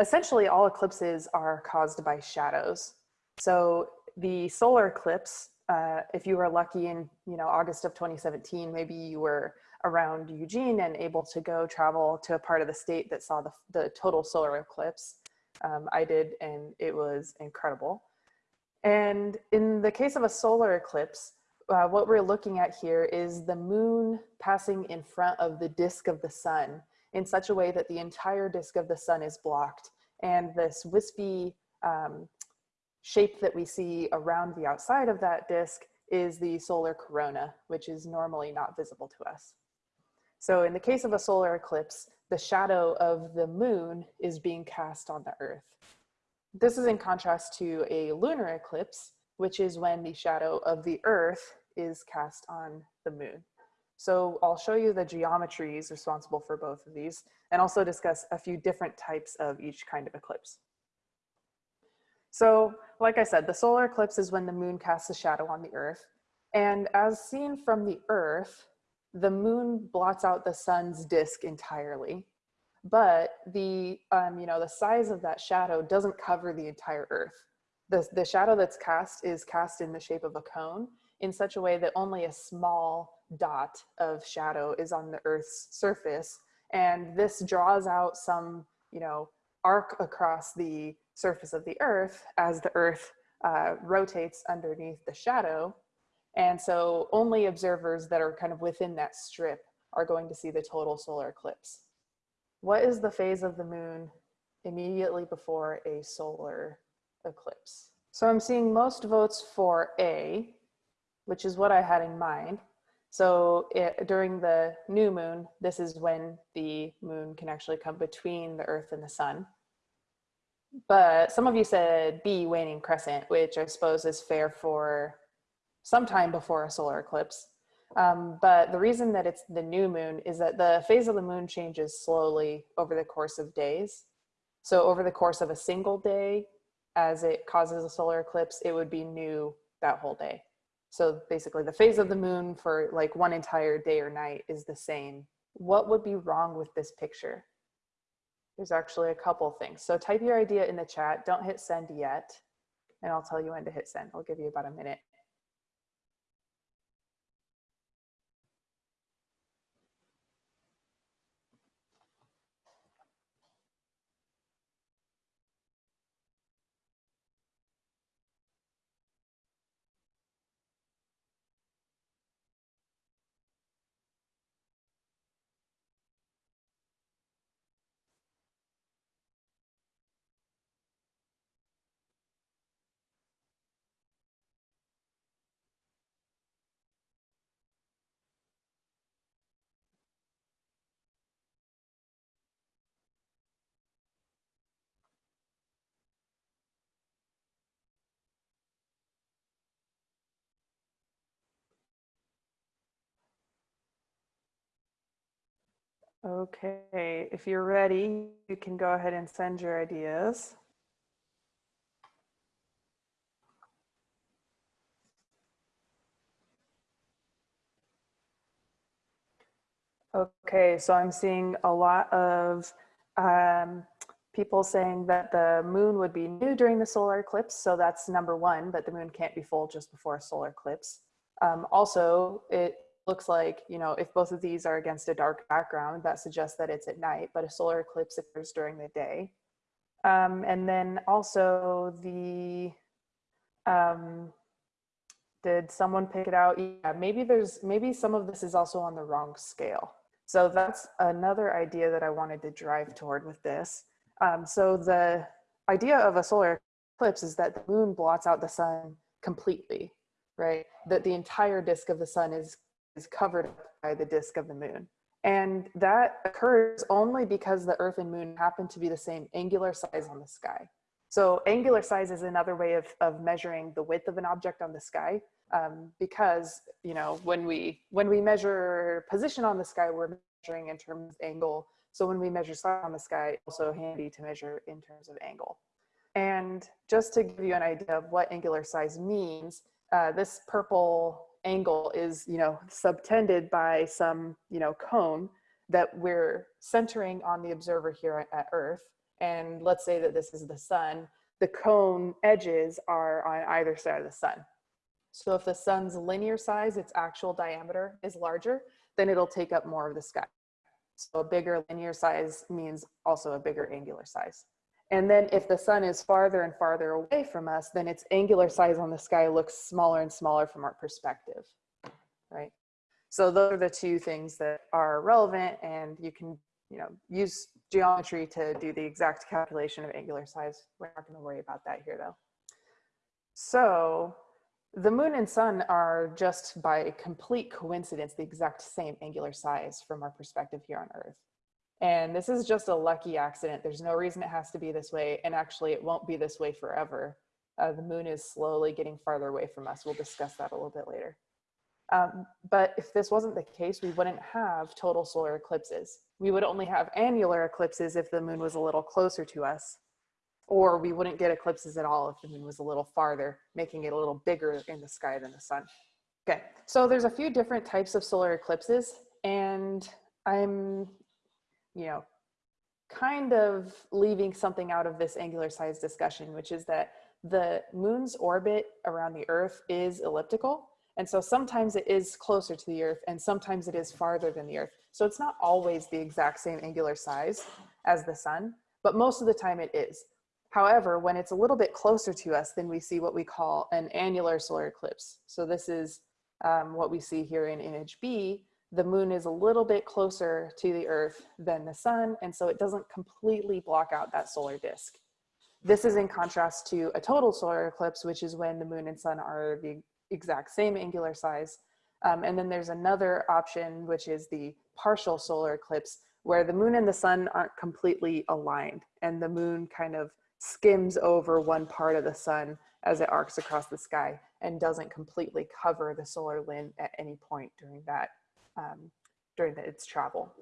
essentially all eclipses are caused by shadows. So the solar eclipse, uh, if you were lucky in you know August of 2017, maybe you were around Eugene and able to go travel to a part of the state that saw the, the total solar eclipse. Um, I did, and it was incredible. And in the case of a solar eclipse, uh, what we're looking at here is the moon passing in front of the disk of the sun in such a way that the entire disk of the sun is blocked. And this wispy um, shape that we see around the outside of that disk is the solar corona, which is normally not visible to us. So in the case of a solar eclipse, the shadow of the moon is being cast on the earth. This is in contrast to a lunar eclipse, which is when the shadow of the earth is cast on the moon. So I'll show you the geometries responsible for both of these and also discuss a few different types of each kind of eclipse. So like I said, the solar eclipse is when the moon casts a shadow on the earth. And as seen from the earth, the moon blots out the sun's disk entirely. But the, um, you know, the size of that shadow doesn't cover the entire earth. The, the shadow that's cast is cast in the shape of a cone in such a way that only a small dot of shadow is on the earth's surface. And this draws out some, you know, arc across the surface of the earth as the earth uh, rotates underneath the shadow. And so only observers that are kind of within that strip are going to see the total solar eclipse. What is the phase of the moon immediately before a solar eclipse? So I'm seeing most votes for A, which is what I had in mind. So it, during the new moon, this is when the moon can actually come between the earth and the sun. But some of you said B, waning crescent, which I suppose is fair for sometime before a solar eclipse. Um, but the reason that it's the new moon is that the phase of the moon changes slowly over the course of days. So over the course of a single day, as it causes a solar eclipse, it would be new that whole day. So basically the phase of the moon for like one entire day or night is the same. What would be wrong with this picture? There's actually a couple things. So type your idea in the chat. Don't hit send yet. And I'll tell you when to hit send. I'll give you about a minute. Okay, if you're ready, you can go ahead and send your ideas. Okay, so I'm seeing a lot of um, people saying that the moon would be new during the solar eclipse. So that's number one, that the moon can't be full just before a solar eclipse. Um, also, it looks like, you know, if both of these are against a dark background, that suggests that it's at night, but a solar eclipse occurs during the day. Um, and then also the, um, did someone pick it out? Yeah, maybe there's, maybe some of this is also on the wrong scale. So that's another idea that I wanted to drive toward with this. Um, so the idea of a solar eclipse is that the moon blots out the sun completely, right? That the entire disk of the sun is is covered by the disk of the moon. And that occurs only because the earth and moon happen to be the same angular size on the sky. So angular size is another way of, of measuring the width of an object on the sky um, because, you know, when we, when we measure position on the sky, we're measuring in terms of angle. So when we measure size on the sky, also handy to measure in terms of angle. And just to give you an idea of what angular size means, uh, this purple angle is, you know, subtended by some, you know, cone that we're centering on the observer here at Earth. and let's say that this is the sun, the cone edges are on either side of the sun. So if the sun's linear size, its actual diameter is larger, then it'll take up more of the sky. So a bigger linear size means also a bigger angular size. And then if the sun is farther and farther away from us, then its angular size on the sky looks smaller and smaller from our perspective, right? So those are the two things that are relevant and you can you know, use geometry to do the exact calculation of angular size. We're not gonna worry about that here though. So the moon and sun are just by complete coincidence the exact same angular size from our perspective here on Earth. And this is just a lucky accident. There's no reason it has to be this way. And actually it won't be this way forever. Uh, the moon is slowly getting farther away from us. We'll discuss that a little bit later. Um, but if this wasn't the case, we wouldn't have total solar eclipses. We would only have annular eclipses if the moon was a little closer to us or we wouldn't get eclipses at all if the moon was a little farther, making it a little bigger in the sky than the sun. Okay, so there's a few different types of solar eclipses and I'm, you know, kind of leaving something out of this angular size discussion, which is that the moon's orbit around the earth is elliptical. And so sometimes it is closer to the earth and sometimes it is farther than the earth. So it's not always the exact same angular size as the sun, but most of the time it is. However, when it's a little bit closer to us, then we see what we call an annular solar eclipse. So this is um, what we see here in image B. The moon is a little bit closer to the earth than the sun, and so it doesn't completely block out that solar disk. This is in contrast to a total solar eclipse, which is when the moon and sun are the exact same angular size. Um, and then there's another option, which is the partial solar eclipse, where the moon and the sun aren't completely aligned and the moon kind of skims over one part of the sun as it arcs across the sky and doesn't completely cover the solar limb at any point during that um, during the, its travel.